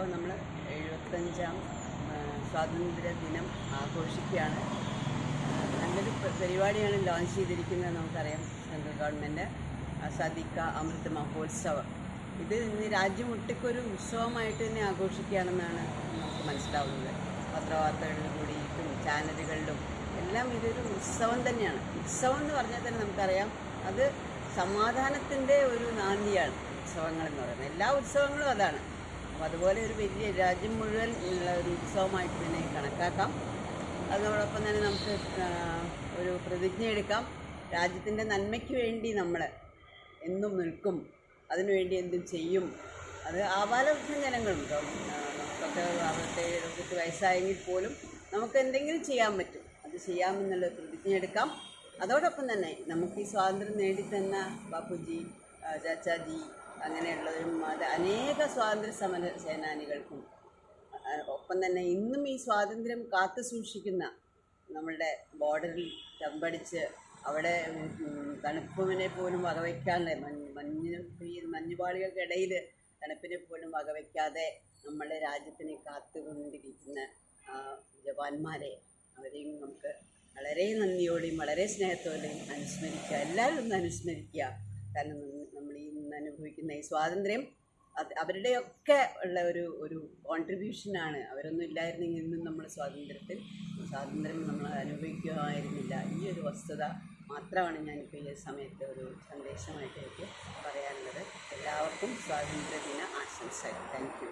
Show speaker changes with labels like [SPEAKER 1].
[SPEAKER 1] ഇപ്പോൾ നമ്മൾ എഴുപത്തഞ്ചാം സ്വാതന്ത്ര്യ ദിനം ആഘോഷിക്കുകയാണ്. നല്ലൊരു പരിപാടിയാണ് ലോഞ്ച് ചെയ്തിരിക്കുന്നത് നമുക്കറിയാം സെൻട്രൽ ഗവൺമെന്റ് സദിക്ക അമൃത് മഹോത്സവം. ഇത് ഇന്ന് രാജ്യമൊട്ടുക്കൊരു ഉത്സവമായിട്ട് തന്നെ ആഘോഷിക്കുകയാണെന്നാണ് നമുക്ക് മനസ്സിലാവുന്നത്. പത്രവാർത്തകളിൽ കൂടിയിട്ടും ചാനലുകളിലും എല്ലാം ഇതൊരു ഉത്സവം തന്നെയാണ്. ഉത്സവം എന്ന് പറഞ്ഞാൽ തന്നെ നമുക്കറിയാം അത് സമാധാനത്തിന്റെ ഒരു നാന്ദിയാണ് ഉത്സവങ്ങൾ എന്ന് പറയുന്നത്. എല്ലാ ഉത്സവങ്ങളും അതാണ്. അപ്പോൾ അതുപോലെ ഒരു വലിയ രാജ്യം മുഴുവൻ ഉള്ള ഒരു ഉത്സവമായിട്ട് തന്നെ കണക്കാക്കാം. അതിനോടൊപ്പം തന്നെ നമുക്ക് ഒരു പ്രതിജ്ഞ എടുക്കാം. രാജ്യത്തിന്റെ നന്മയ്ക്ക് വേണ്ടി നമ്മൾ എന്നും നിൽക്കും. അതിനുവേണ്ടി എന്തും ചെയ്യും. അത് ആപാലവൃദ്ധ ജനങ്ങളും ഇപ്പം, ആ, നമുക്കൊക്കെ അവരുടെ എഴുപത്തെട്ട് വയസ്സായെങ്കിൽ പോലും നമുക്ക് എന്തെങ്കിലും ചെയ്യാൻ പറ്റും. അത് ചെയ്യാമെന്നുള്ള പ്രതിജ്ഞ എടുക്കാം. അതോടൊപ്പം തന്നെ നമുക്ക് ഈ സ്വാതന്ത്ര്യം നേടിത്തന്ന ബാപ്പുജി ചാച്ചാജി അങ്ങനെയുള്ളവരും അത് അനേക സ്വാതന്ത്ര്യ സമര സേനാനികൾക്കും ഒപ്പം തന്നെ ഇന്നും ഈ സ്വാതന്ത്ര്യം കാത്തു സൂക്ഷിക്കുന്ന നമ്മളുടെ ബോർഡറിൽ തമ്പടിച്ച് അവിടെ തണുപ്പിനെ പോലും വകവയ്ക്കാതെ മഞ്ഞ് മഞ്ഞിന് ഈ മഞ്ഞുപാളികൾക്കിടയിൽ തണുപ്പിനെ പോലും വകവയ്ക്കാതെ നമ്മളുടെ രാജ്യത്തിനെ കാത്തുകൊണ്ടിരിക്കുന്ന ജവാന്മാരെ അവരെയും നമുക്ക് വളരെ നന്ദിയോടെയും വളരെ സ്നേഹത്തോടെയും അനുസ്മരിക്കുക എല്ലാവരും ഒന്ന് അനുസ്മരിക്കുക കാരണം അനുഭവിക്കുന്ന ഈ സ്വാതന്ത്ര്യം അവരുടെയൊക്കെ ഉള്ള ഒരു ഒരു കോൺട്രിബ്യൂഷനാണ് അവരൊന്നും ഇല്ലായിരുന്നെങ്കിൽ ഇന്നും നമ്മൾ സ്വാതന്ത്ര്യത്തിൽ സ്വാതന്ത്ര്യം നമ്മൾ അനുഭവിക്കുമായിരുന്നില്ല ഈ ഒരു വസ്തുത മാത്രമാണ് ഞാനിപ്പോൾ ഈ സമയത്ത് ഒരു സന്ദേശമായിട്ട് എനിക്ക് പറയാനുള്ളത്. എല്ലാവർക്കും സ്വാതന്ത്ര്യ ദിന ആശംസകൾ. Thank you